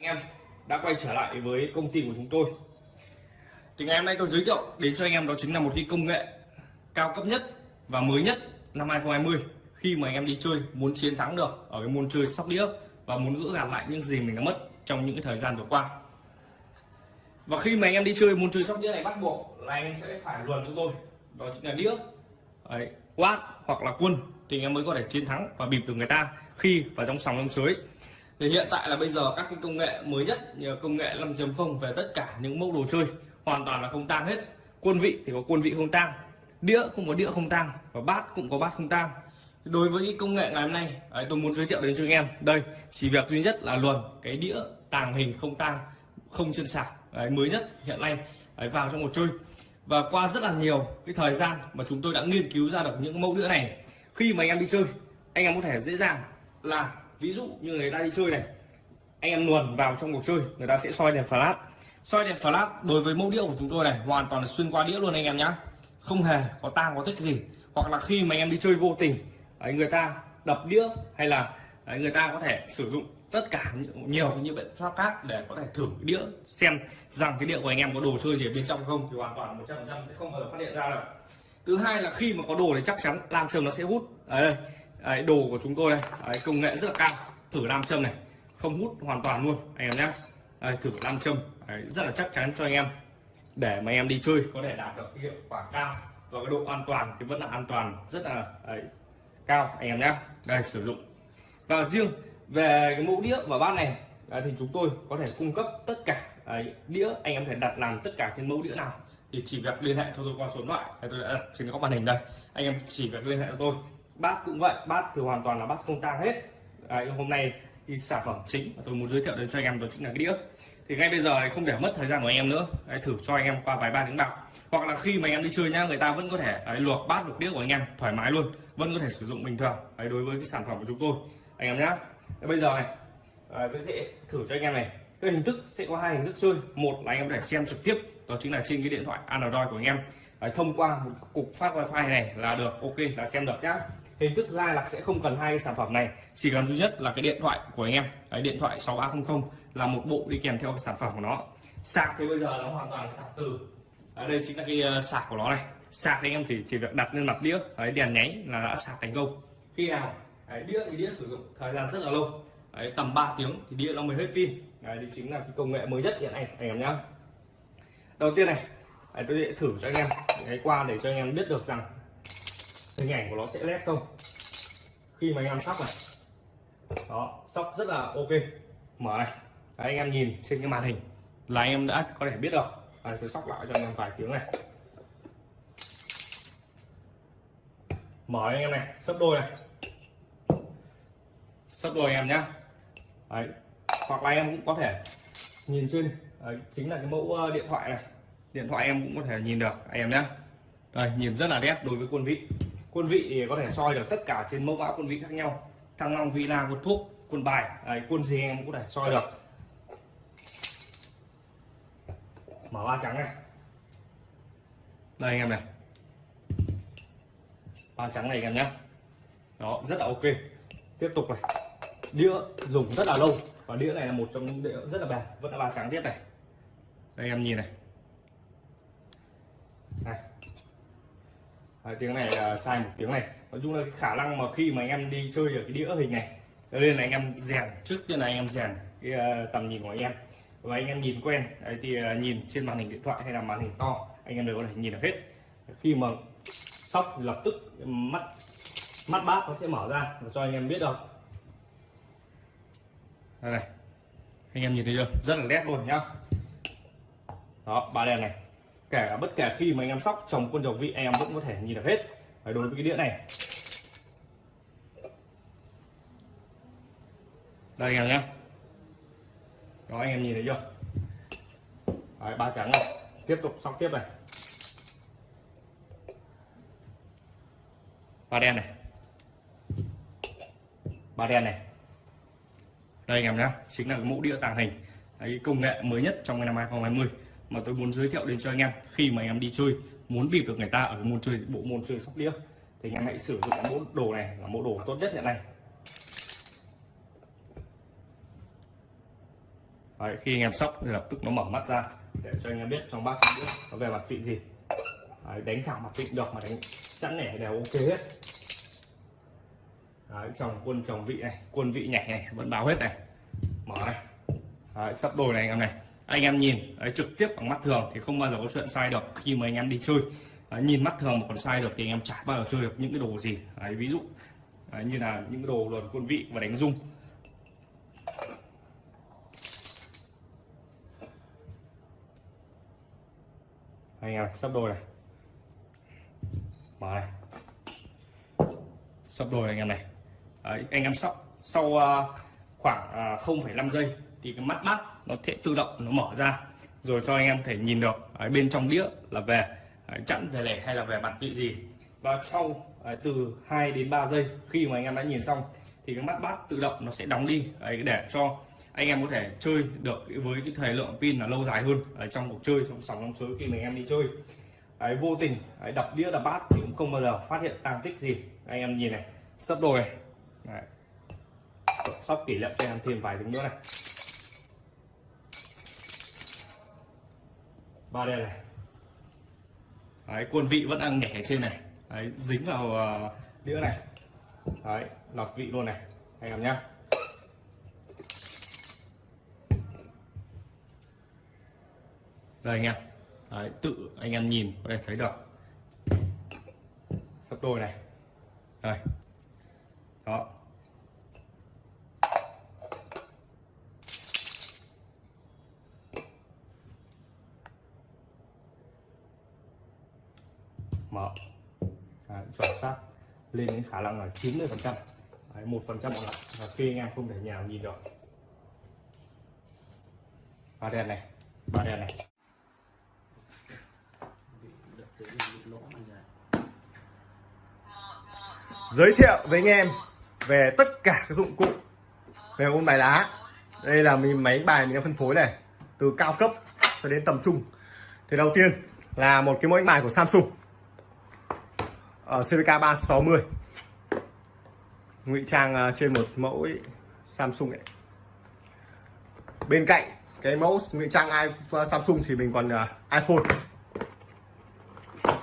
anh em đã quay trở lại với công ty của chúng tôi. Thì ngày hôm nay tôi giới thiệu đến cho anh em đó chính là một cái công nghệ cao cấp nhất và mới nhất năm 2020 khi mà anh em đi chơi muốn chiến thắng được ở cái môn chơi sóc đĩa và muốn gỡ gạt lại những gì mình đã mất trong những cái thời gian vừa qua. Và khi mà anh em đi chơi môn chơi sóc đĩa này bắt buộc là anh em sẽ phải luận cho tôi đó chính là đĩa Đấy, quát hoặc là quân thì anh em mới có thể chiến thắng và bịp được người ta khi vào trong sòng trong sới thì hiện tại là bây giờ các cái công nghệ mới nhất như công nghệ 5.0 về tất cả những mẫu đồ chơi hoàn toàn là không tang hết. Quân vị thì có quân vị không tang đĩa không có đĩa không tang và bát cũng có bát không tang. Đối với cái công nghệ ngày hôm nay ấy, tôi muốn giới thiệu đến cho anh em đây chỉ việc duy nhất là luồn cái đĩa tàng hình không tang không chân sạc đấy, mới nhất hiện nay ấy, vào trong một chơi. Và qua rất là nhiều cái thời gian mà chúng tôi đã nghiên cứu ra được những mẫu đĩa này khi mà anh em đi chơi anh em có thể dễ dàng là ví dụ như người ta đi chơi này anh em luồn vào trong cuộc chơi người ta sẽ soi đèn flash. Soi đèn flash đối với mẫu đĩa của chúng tôi này hoàn toàn là xuyên qua đĩa luôn anh em nhá. Không hề có tang có tích gì. Hoặc là khi mà anh em đi chơi vô tình ấy, người ta đập đĩa hay là ấy, người ta có thể sử dụng tất cả nhiều những biện pháp khác để có thể thử đĩa xem rằng cái đĩa của anh em có đồ chơi gì ở bên trong không thì hoàn toàn 100% sẽ không bao giờ phát hiện ra được thứ hai là khi mà có đồ thì chắc chắn làm trường nó sẽ hút. Ở đây đấy, đồ của chúng tôi đây. Đấy, công nghệ rất là cao. Thử nam châm này. Không hút hoàn toàn luôn anh em nhé. Đấy, thử nam châm. Đấy, rất là chắc chắn cho anh em. Để mà anh em đi chơi có thể đạt được hiệu quả cao và cái độ an toàn thì vẫn là an toàn rất là đấy, cao anh em nhé. Đây sử dụng. Và riêng về cái mẫu đĩa và bát này đấy, thì chúng tôi có thể cung cấp tất cả đấy, đĩa anh em thể đặt làm tất cả trên mẫu đĩa nào. Thì chỉ việc liên hệ cho tôi qua số điện thoại. Tôi đã đặt trên góc màn hình đây. Anh em chỉ việc liên hệ cho tôi bát cũng vậy bát thì hoàn toàn là bát không tang hết. À, đấy, hôm nay thì sản phẩm chính mà tôi muốn giới thiệu đến cho anh em đó chính là cái đĩa. Thì ngay bây giờ này không để mất thời gian của anh em nữa. Đấy, thử cho anh em qua vài ba tiếng bạc. Hoặc là khi mà anh em đi chơi nhá người ta vẫn có thể đấy, luộc bát luộc đĩa của anh em thoải mái luôn. Vẫn có thể sử dụng bình thường. Đấy, đối với cái sản phẩm của chúng tôi. Anh em nhá. Đấy, bây giờ này à, tôi sẽ thử cho anh em này. Cái hình thức sẽ có hai hình thức chơi. Một là anh em có thể xem trực tiếp đó chính là trên cái điện thoại Android của anh em. Đấy, thông qua một cục phát wifi này là được ok là xem được nhá hình thức ra là sẽ không cần hai cái sản phẩm này. Chỉ cần duy nhất là cái điện thoại của anh em. Cái điện thoại 6300 là một bộ đi kèm theo cái sản phẩm của nó. Sạc thì bây giờ nó hoàn toàn sạc từ. Ở đây chính là cái ờ, sạc của nó này. Sạc thì anh em thì chỉ việc đặt lên mặt đĩa. Đấy, đèn nháy là đã sạc thành công. Khi nào? Đấy, đĩa thì đĩa sử dụng thời gian rất là lâu. Đấy, tầm 3 tiếng thì đĩa nó mới hết pin. Đấy, đây chính là cái công nghệ mới nhất hiện nay anh em nhá. Đầu tiên này đấy, tôi sẽ thử cho anh em. Cái qua để cho anh em biết được rằng hình ảnh của nó sẽ led không? Khi mà anh em sóc này. Đó sóc rất là ok. Mở này. Đấy, anh em nhìn trên cái màn hình. Là anh em đã có thể biết được à, tôi sóc lại cho anh em vài tiếng này. Mở anh em này. Sấp đôi này. Sấp đôi anh em nhá. Đấy. hoặc là anh em cũng có thể nhìn trên Đấy, chính là cái mẫu ờ, điện thoại này. Điện thoại em cũng có thể nhìn được anh em nhé đây nhìn rất là đẹp đối với quân vị quân vị thì có thể soi được tất cả trên mẫu mã quân vị khác nhau. Thăng long villa quân thuốc quân bài. Đấy, quân gì em cũng có thể soi được. Mở ba trắng này. Đây anh em này. Ba trắng này anh em nhé. Đó rất là ok. Tiếp tục này. Đĩa dùng rất là lâu. Và đĩa này là một trong những đĩa rất là bền. Vẫn là ba trắng tiếp này. Đây em nhìn này. À, tiếng này là sai một tiếng này. Nói chung là cái khả năng mà khi mà anh em đi chơi ở cái đĩa hình này cho nên là anh em rèn trước tiên là anh em rèn cái uh, tầm nhìn của anh em. Và anh em nhìn quen đấy, thì uh, nhìn trên màn hình điện thoại hay là màn hình to anh em đều có thể nhìn được hết. Khi mà sóc lập tức mắt mắt bát nó sẽ mở ra và cho anh em biết được đây này anh em nhìn thấy chưa? Rất là nét luôn nhá. Đó ba đèn này kể cả bất kể khi mà anh em sóc trồng quân dầu vị em vẫn có thể nhìn được hết. Đấy, đối với cái đĩa này. Đây anh em nhé. Đó anh em nhìn thấy chưa? Đấy, ba trắng này tiếp tục sóc tiếp này. Ba đen này. Ba đen này. Đây anh em nhé. Chính là cái mẫu đĩa tàng hình. Đấy, công nghệ mới nhất trong năm 2020 mà tôi muốn giới thiệu đến cho anh em khi mà anh em đi chơi muốn bịp được người ta ở cái môn chơi bộ môn chơi sóc đĩa thì anh em hãy sử dụng mẫu đồ này là mẫu đồ tốt nhất hiện nay. Đấy, khi anh em sóc thì lập tức nó mở mắt ra để cho anh em biết trong bát nó về mặt vị gì. Đấy, đánh thẳng mặt vị được mà đánh chẵn nẻ đều ok hết. Đấy, trồng quân trồng vị này quân vị nhảy này vẫn báo hết này. Mở này Đấy, sắp đồi này anh em này anh em nhìn đấy, trực tiếp bằng mắt thường thì không bao giờ có chuyện sai được khi mà anh em đi chơi. Đấy, nhìn mắt thường mà còn sai được thì anh em chả bao giờ chơi được những cái đồ gì. Đấy, ví dụ đấy, như là những cái đồ luồn quân vị và đánh rung. Anh em sắp đôi này. Mở này. Sắp đôi này, anh em này. Đấy, anh em sóc sau uh, khoảng à, uh, 0,5 giây thì cái mắt bát nó sẽ tự động nó mở ra rồi cho anh em thể nhìn được ở bên trong đĩa là về à, chẵn về lẻ hay là về mặt vị gì. Và sau à, từ 2 đến 3 giây khi mà anh em đã nhìn xong thì cái mắt bát tự động nó sẽ đóng đi. Để cho anh em có thể chơi được với cái thời lượng pin là lâu dài hơn ở trong cuộc chơi trong sòng trong suối khi mình em đi chơi. Đấy, vô tình đấy, đập đĩa đập bát thì cũng không bao giờ phát hiện tang tích gì. Anh em nhìn này sắp đồi này. Đấy. sóc kỷ niệm cho em thêm vài tiếng nữa này. Ba đen này. Đấy, quân vị vẫn đang nhảy ở trên này. Đấy, dính vào uh, đĩa này. Đấy lọc vị luôn này anh em nhá. Đây anh em. Đấy, tự anh em nhìn có thể thấy được. Sắp đôi này. Đây. Đó. Mở. Đấy, chuẩn xác. Lên đến khả năng là 90 phần trăm. Một phần trăm còn lại và khi anh em không thể nhào nhìn được. Ba đèn này. Ba đèn này. Giới thiệu với anh em về tất cả các dụng cụ về ôn bài lá. Đây là mình máy bài mình đang phân phối này từ cao cấp cho đến tầm trung. Thì đầu tiên là một cái mẫu đánh bài của Samsung ở CVK 360 ngụy trang ờ, trên một mẫu ấy, Samsung ấy. bên cạnh cái mẫu ngụy trang iphone ờ, Samsung thì mình còn uh, iPhone.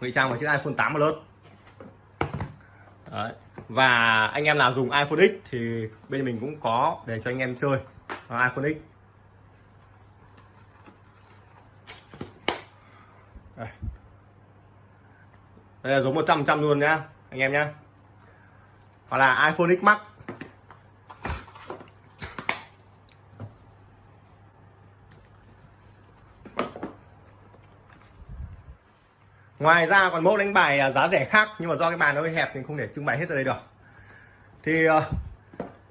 Ngụy trang vào chiếc iPhone 8 Plus. Đấy. và anh em nào dùng iPhone X thì bên mình cũng có để cho anh em chơi. iPhone X. đây là giống 100 trăm luôn nhá, anh em nhá. Hoặc là iPhone X Max. Ngoài ra còn mẫu đánh bài à, giá rẻ khác, nhưng mà do cái bàn nó hơi hẹp thì không thể trưng bày hết ở đây được. Thì ờ,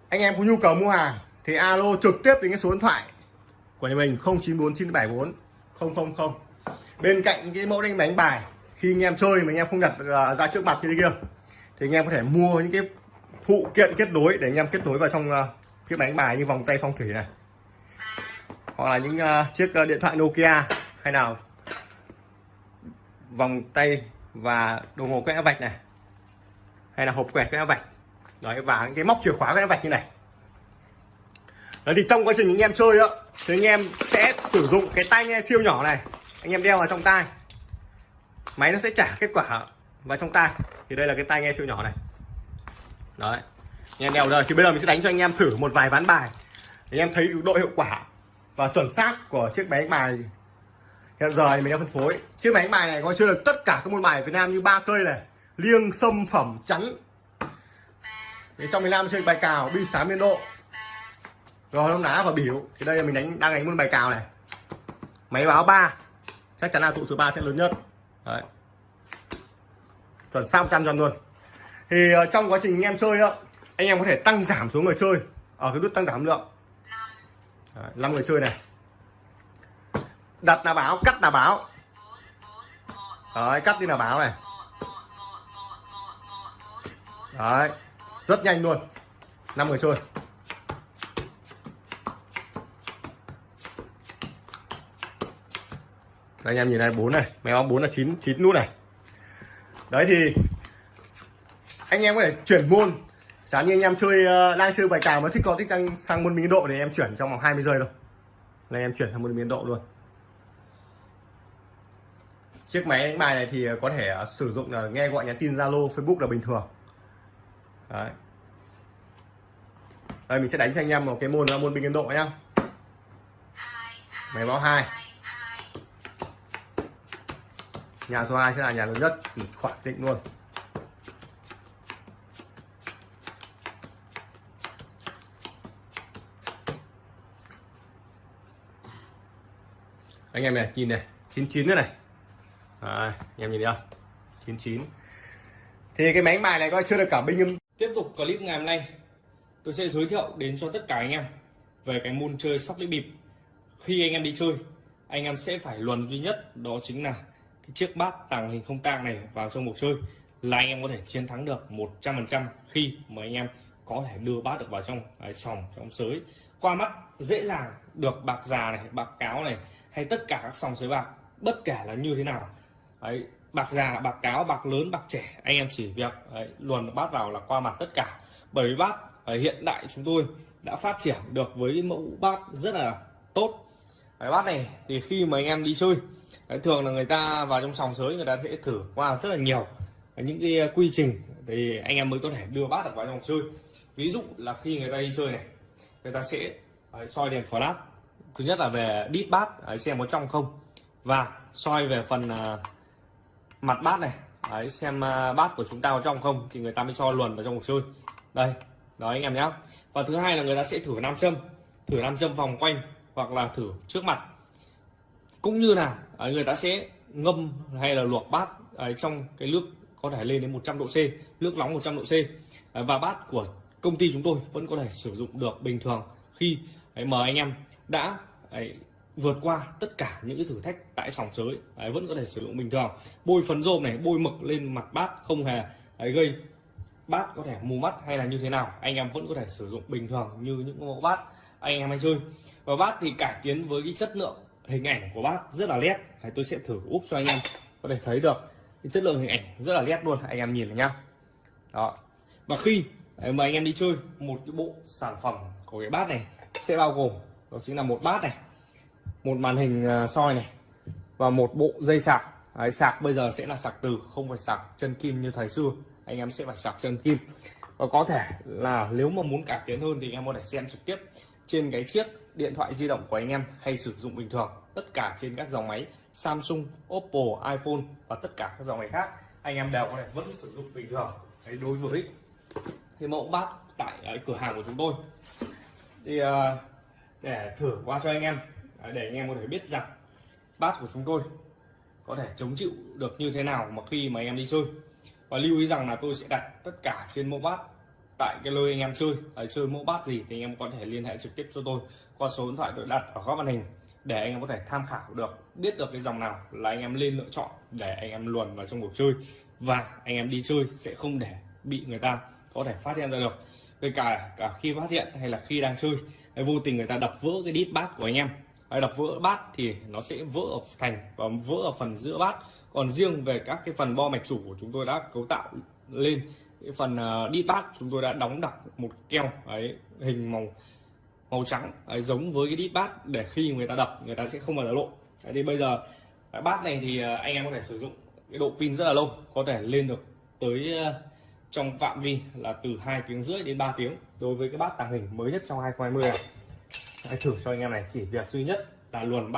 anh em có nhu cầu mua hàng thì alo trực tiếp đến cái số điện thoại của nhà mình 094974 000 bên cạnh cái mẫu đánh bài khi anh em chơi mà anh em không đặt à, ra trước mặt như thế kia thì anh em có thể mua những cái phụ kiện kết nối để anh em kết nối vào trong uh, chiếc đánh bài như vòng tay phong thủy này. Hoặc là những à, chiếc điện thoại Nokia hay nào. Vòng tay và đồng hồ quét vạch này. Hay là hộp quẹt quét vạch. Đấy và những cái móc chìa khóa quét vạch như này. Đấy thì trong quá trình anh em chơi á thì anh em sẽ sử dụng cái tai nghe siêu nhỏ này. Anh em đeo vào trong tai máy nó sẽ trả kết quả vào trong tai thì đây là cái tai nghe siêu nhỏ này. Đấy. Anh em đeo rồi, thì bây giờ mình sẽ đánh cho anh em thử một vài ván bài. Để anh em thấy độ hiệu quả và chuẩn xác của chiếc máy bài. Hiện giờ thì mình đang phân phối. Chiếc máy bài này có chưa được tất cả các môn bài ở Việt Nam như ba cây này. Liêng, sâm, phẩm, chắn. Thì trong miền Nam chơi bài cào, bi sám biên độ. Rồi nó đá và biểu thì đây là mình đánh, đang đánh môn bài cào này. Máy báo 3 chắc chắn là tụ số 3 sẽ lớn nhất đấy. Chuẩn sao trăm trăm luôn. Thì uh, trong quá trình anh em chơi á anh em có thể tăng giảm số người chơi. Ở cái nút tăng giảm lượng. Đấy, 5 người chơi này. Đặt là báo cắt là báo. Đấy cắt đi là báo này. Đấy rất nhanh luôn. Năm người chơi. Đây anh em nhìn này bốn này. Máy báo bốn là chín chín nút này. Đấy thì anh em có thể chuyển môn. Giả như anh em chơi ờ, uh, đang chơi bài cào mà thích có thích sang sang môn minh độ thì em chuyển trong vòng 20 giây thôi. Là em chuyển sang môn biên độ luôn. Chiếc máy đánh bài này thì ờ, có thể uh, sử dụng là nghe gọi nhắn tin Zalo Facebook là bình thường. Đấy. Đây mình sẽ đánh cho anh em một cái môn là môn biên độ nhá. Máy báo hai nhà số 2 sẽ là nhà lớn nhất thì khoảng định luôn. Anh em này nhìn này 99 nữa này. À, anh em nhìn thấy không? 99 thì cái máy bài này coi chưa được cả binh âm. Tiếp tục clip ngày hôm nay. Tôi sẽ giới thiệu đến cho tất cả anh em về cái môn chơi sóc đĩa bịp. Khi anh em đi chơi, anh em sẽ phải luận duy nhất đó chính là cái chiếc bát tàng hình không tang này vào trong cuộc chơi là anh em có thể chiến thắng được 100% khi mà anh em có thể đưa bát được vào trong ấy, sòng trong sới. Qua mắt dễ dàng được bạc già này bạc cáo này hay tất cả các sòng sới bạc bất kể là như thế nào ấy bạc già bạc cáo bạc lớn bạc trẻ anh em chỉ việc ấy, luồn bát vào là qua mặt tất cả. Bởi vì bát ở hiện đại chúng tôi đã phát triển được với mẫu bát rất là tốt. Cái bát này thì khi mà anh em đi chơi đấy, thường là người ta vào trong sòng sới người ta sẽ thử qua rất là nhiều. Những cái uh, quy trình thì anh em mới có thể đưa bát được vào trong chơi ví dụ là khi người ta đi chơi này người ta sẽ đấy, soi đèn flash. Thứ nhất là về đít bát đấy, xem có trong không. Và soi về phần à, mặt bát này đấy, xem à, bát của chúng ta có trong không thì người ta mới cho luồn vào trong cuộc chơi. Đây đó anh em nhé và thứ hai là người ta sẽ thử nam châm thử nam châm vòng quanh hoặc là thử trước mặt. Cũng như là Ờ, người ta sẽ ngâm hay là luộc bát ờ, trong cái nước có thể lên đến 100 độ C, nước nóng 100 độ C. Ờ, và bát của công ty chúng tôi vẫn có thể sử dụng được bình thường khi mời mà anh em đã vượt qua tất cả những cái thử thách tại sòng sới vẫn có thể sử dụng bình thường. Bôi phấn rôm này, bôi mực lên mặt bát không hề gây bát có thể mù mắt hay là như thế nào, anh em vẫn có thể sử dụng bình thường như những mẫu bát, anh em hay chơi. Và bát thì cải tiến với cái chất lượng hình ảnh của bác rất là nét đấy, tôi sẽ thử úp cho anh em có thể thấy được. Cái chất lượng hình ảnh rất là nét luôn anh em nhìn này nhá. Đó. Và khi mà anh em đi chơi một cái bộ sản phẩm của cái bát này sẽ bao gồm đó chính là một bát này một màn hình à, soi này và một bộ dây sạc. Đấy, sạc bây giờ sẽ là sạc từ không phải sạc chân kim như thời xưa. Anh em sẽ phải sạc chân kim. Và có thể là nếu mà muốn cải tiến hơn thì anh em có thể xem trực tiếp trên cái chiếc điện thoại di động của anh em hay sử dụng bình thường tất cả trên các dòng máy Samsung, Oppo, iPhone và tất cả các dòng máy khác anh em đều có thể vẫn sử dụng bình thường. Đấy, đối với cái mẫu bát tại uh, cửa hàng của chúng tôi. Thì uh, để thử qua cho anh em à, để anh em có thể biết rằng bát của chúng tôi có thể chống chịu được như thế nào mà khi mà anh em đi chơi. Và lưu ý rằng là tôi sẽ đặt tất cả trên mẫu bát tại cái lôi anh em chơi à, chơi mẫu bát gì thì anh em có thể liên hệ trực tiếp cho tôi qua số điện thoại tôi đặt ở góc màn hình để anh em có thể tham khảo được, biết được cái dòng nào là anh em lên lựa chọn để anh em luồn vào trong cuộc chơi. Và anh em đi chơi sẽ không để bị người ta có thể phát hiện ra được. Kể cả cả khi phát hiện hay là khi đang chơi vô tình người ta đập vỡ cái đít bát của anh em. Hay đập vỡ bát thì nó sẽ vỡ ở thành và vỡ ở phần giữa bát. Còn riêng về các cái phần bo mạch chủ của chúng tôi đã cấu tạo lên cái phần uh, bát chúng tôi đã đóng đặt một keo ấy hình màu màu trắng ấy, giống với cái đít bát để khi người ta đập người ta sẽ không bao giờ lộ. Đấy, thì bây giờ cái bát này thì ờ, anh em có thể sử dụng cái độ pin rất là lâu có thể lên được tới ờ, trong phạm vi là từ 2 tiếng rưỡi đến 3 tiếng đối với cái bát tàng hình mới nhất trong 2020 này. Hãy thử cho anh em này chỉ việc duy nhất là luồn bát